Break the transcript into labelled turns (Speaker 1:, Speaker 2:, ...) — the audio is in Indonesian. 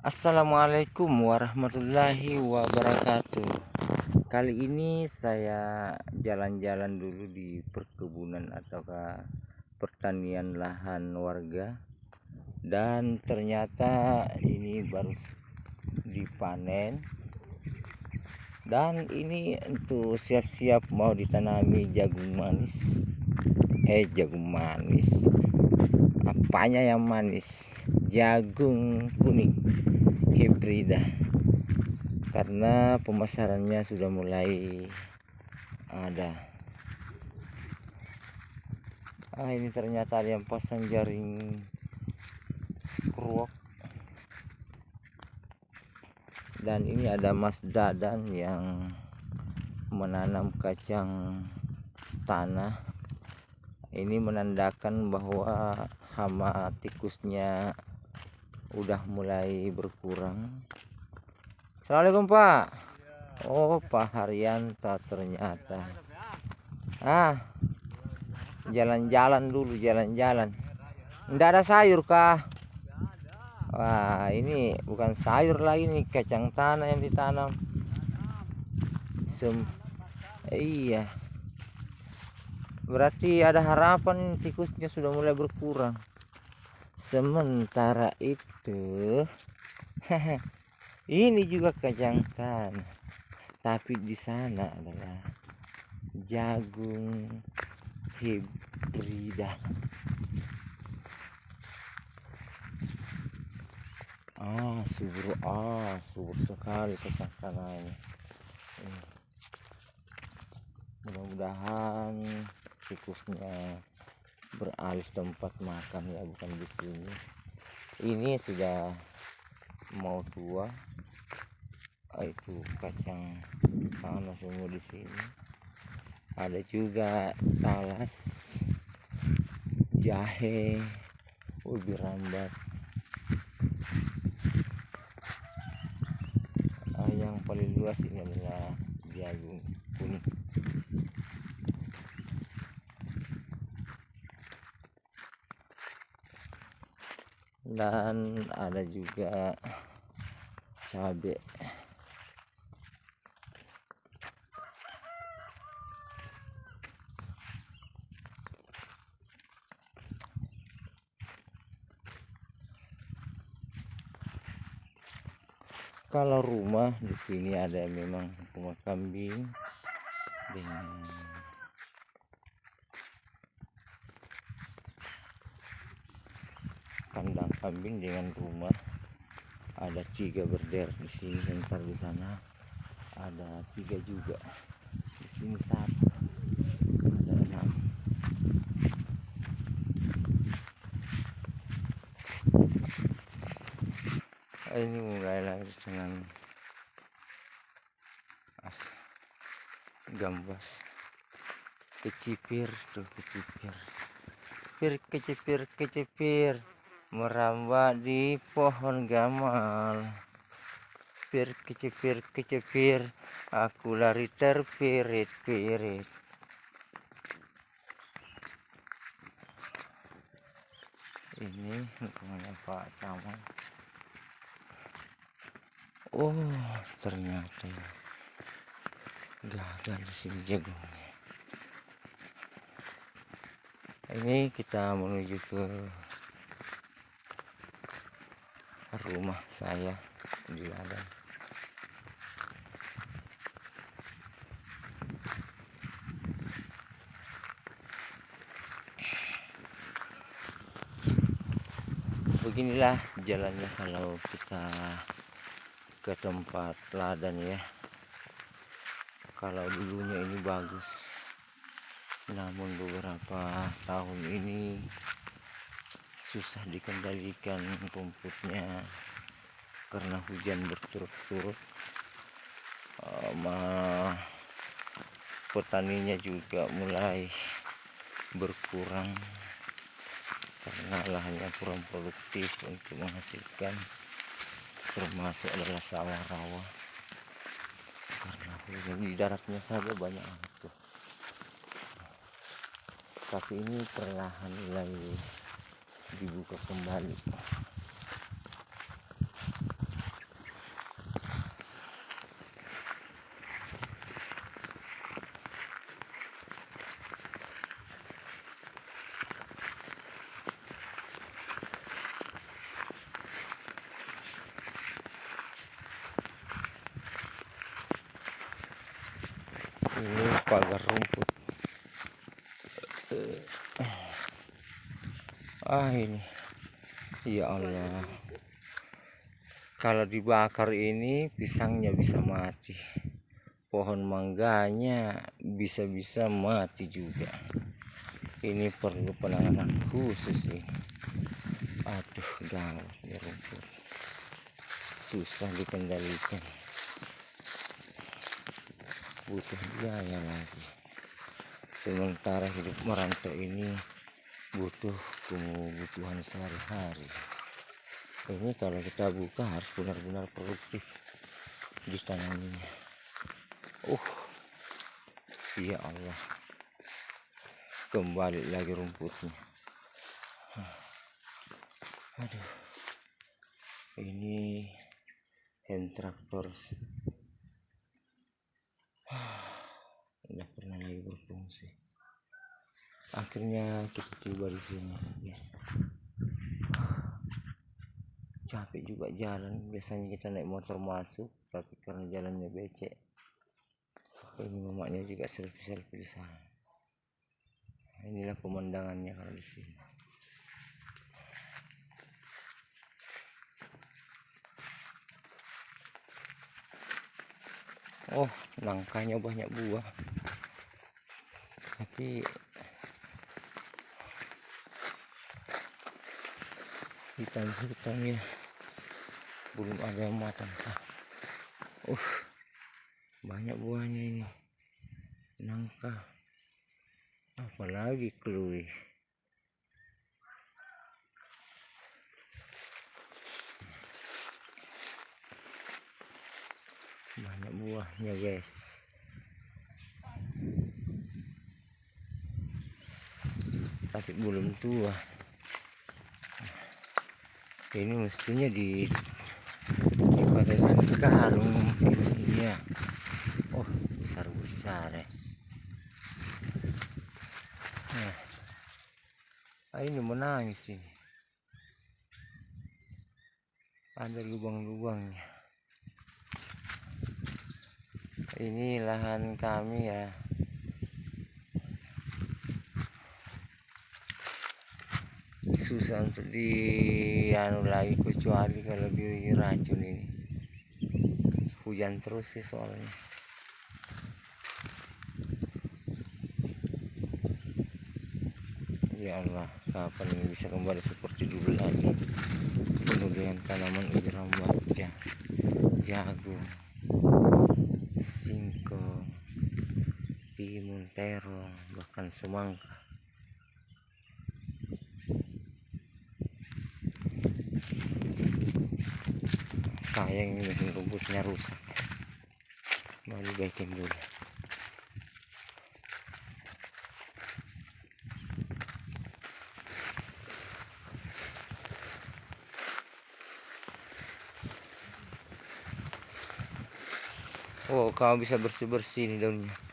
Speaker 1: Assalamualaikum warahmatullahi wabarakatuh. Kali ini saya jalan-jalan dulu di perkebunan ataukah pertanian lahan warga. Dan ternyata ini baru dipanen. Dan ini untuk siap-siap mau ditanami jagung manis. Eh jagung manis Apanya yang manis? Jagung kuning. Hibrida. Karena pemasarannya sudah mulai ada. Ah ini ternyata ada yang pasang jaring keruak. Dan ini ada Mas Dadan yang menanam kacang tanah ini menandakan bahwa hama tikusnya udah mulai berkurang. Assalamualaikum Pak. Oh Pak Haryanto ternyata. Ah jalan-jalan dulu jalan-jalan. Enggak ada sayur kah? Wah ini bukan sayur lagi nih kacang tanah yang ditanam. Sem iya berarti ada harapan tikusnya sudah mulai berkurang. Sementara itu ini juga kacang tanah tapi di sana adalah jagung hibrida. Ah subur ah subur sekali ini. Mudah-mudahan tikusnya beralih tempat makan ya bukan di sini. Ini sudah mau tua. Oh, itu kacang tanah semua di sini. Ada juga talas jahe ubi rambat ah, yang paling luas ini adalah jagung kuning dan ada juga cabai kalau rumah di sini ada memang rumah kambing dengan kambing dengan rumah. Ada tiga berder di sini sebentar di sana. Ada tiga juga. Di sini satu. Ada enam. Ini mulai lagi dengan as gambas. Kecipir tuh kecipir. Kecipir kecipir kecipir merambat di pohon gamal. Pir kecepir kecepir aku lari terpirit-pirit. Ini lingkungannya Pak Camat. Oh ternyata gagal di sini jagungnya. Ini kita menuju ke rumah saya di ladang. Beginilah jalannya kalau kita ke tempat ladang ya. Kalau dulunya ini bagus namun beberapa tahun ini susah dikendalikan rumputnya karena hujan berturut-turut. Uh, petaninya juga mulai berkurang karena lahannya kurang produktif untuk menghasilkan termasuk adalah sawah rawa. Karena hujan di daratnya saja banyak tuh. Tapi ini perlahan mulai бігівка комбайнівська. Para rumbo. Ah ini. Ya Allah. Kalau dibakar ini pisangnya bisa mati. Pohon mangganya bisa-bisa mati juga. Ini perlu penanganan khusus ini aduh gawat ya rumput. Susah dikendalikan. Butuh biaya lagi. Sementara hidup merantau ini butuh kebutuhan sehari-hari. Ini kalau kita buka harus benar-benar produktif. Ditanaminya uh ya Allah. Kembali lagi rumputnya. Aduh. Ini hand traktor udah pernah lagi berfungsi akhirnya kita tiba di sini guys capek juga jalan biasanya kita naik motor masuk tapi karena jalannya becek ini mamanya juga selfie selfie di sana. Inilah pemandangannya kalau di sini. Oh nangkanya banyak buah. Tapi hitam-hitam ya. Belum ada yang matang. Uh banyak buahnya ini. Nangka. Apalagi kelui banyak buahnya guys. Tapi belum tua ini mestinya di dipakaikan karung ini ya. Oh besar besar ya. Nah ah, ini menangis ini. Ada lubang-lubangnya. Ini lahan kami ya susah untuk di anu lagi kecuali kalau diracun ini. Hujan terus sih soalnya. Ya Allah kapan ini bisa kembali seperti dulu lagi? Penuh tanaman iram baja jagung singkong timun terong bahkan semangka sayang ini mesin rumputnya rusak mau dibaikin dulu Oh, kamu bisa bersih-bersih nih daunnya.